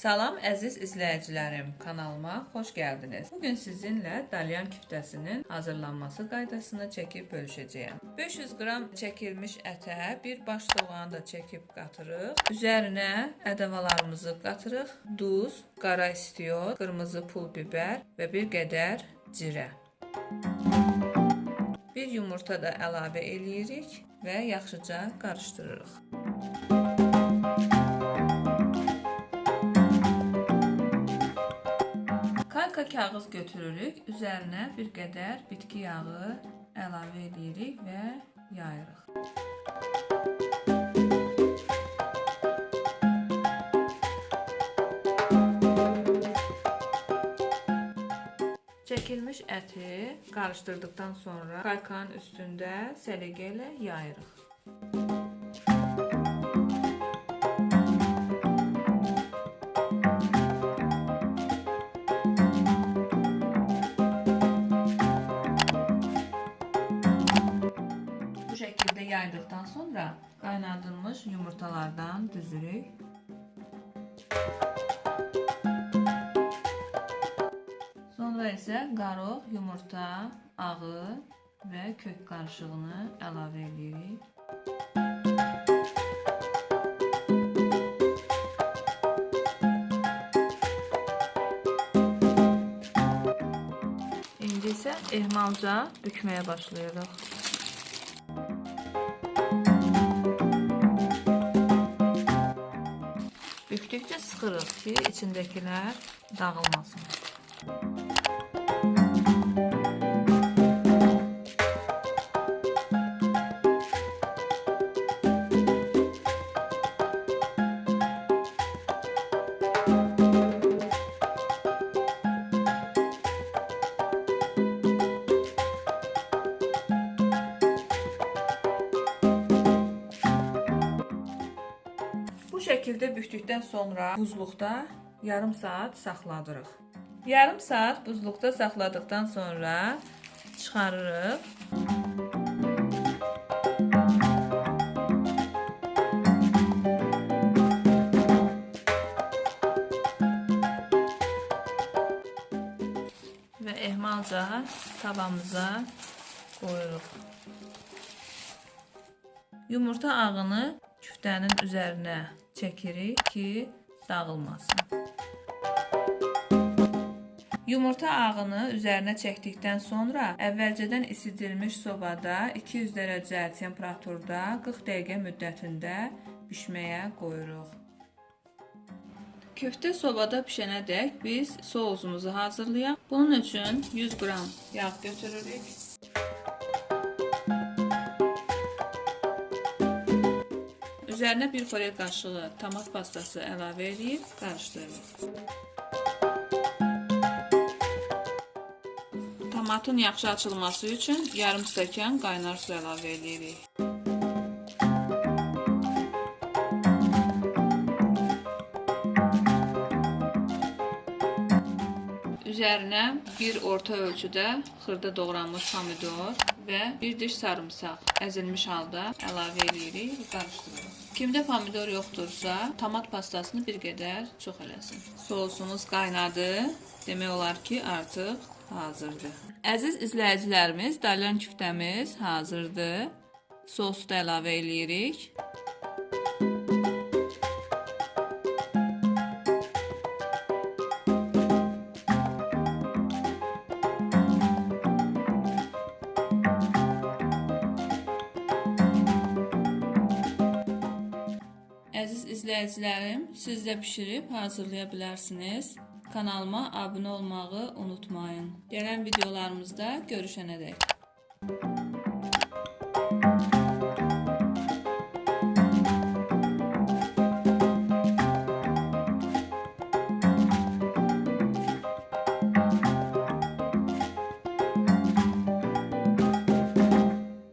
Salam əziz izləyicilərim, kanalıma xoş gəldiniz. Bu gün sizinlə dalyan küftəsinin hazırlanması qaydasını çəkib bölüşəcəyəm. 500 qram çəkilmiş ətə bir baş soğanı da çəkib qatırıq. Üzərinə ədəvalarımızı qatırıq. Duz, qara istiot, qırmızı pul biber və bir qədər cirə. Bir yumurta da əlavə eləyirik və yaxşıca qarışdırırıq. Kalka kağız götürürük. Üzərinə bir qədər bitki yağı əlavə edirik və yayırıq. Çəkilmiş əti qarışdırdıqdan sonra kalkanın üstündə səliqə ilə yayırıq. Yaydıqdan sonra qaynadılmış yumurtalardan düzürük. Sonra isə qarıq, yumurta, ağı və kök qarışığını əlavə edirik. İndi isə ehmalca bükməyə başlayırıq. Bükdükcə sıxırıq ki, içindəkilər dağılmasın. Bu şəkildə bükdükdən sonra buzluqda yarım saat saxladırıq. Yarım saat buzluqda saxladıqdan sonra çıxarırıq. Və ehmalca tavamıza qoyuruq. Yumurta ağını küftənin üzərinə çəkirik ki, dağılmasın. Yumurta ağını üzərinə çəkdikdən sonra əvvəlcədən isidilmiş sobada 200 dərəcə temperaturda 40 dəqiqə müddətində bişməyə qoyuruq. Köftə sobada bişənədək biz sousumuzu hazırlayaq. Bunun üçün 100 qram yağ götürürük. Üzərinə bir xörək qaşığı tomat pastası əlavə edib qarışdırırıq. Tomatın yaxşı açılması üçün yarım stəkan qaynar su əlavə edirik. Üzərinə bir orta ölçüdə xırda doğranmış pomidor və bir diş sarımsaq əzilmiş halda əlavə edirik və qarışdırırıq. Kimdə pomidor yoxdursa, tomat pastasını bir qədər çox eləsin. Sosumuz qaynadı. Demək olar ki, artıq hazırdır. Əziz izləyicilərimiz, dalyan küftəmiz hazırdır. Sosu da əlavə eləyirik. Əziz izləyicilərim, siz də bişirib hazırlaya bilərsiniz. Kanalıma abunə olmağı unutmayın. Gələn videolarımızda görüşənədək. Müzik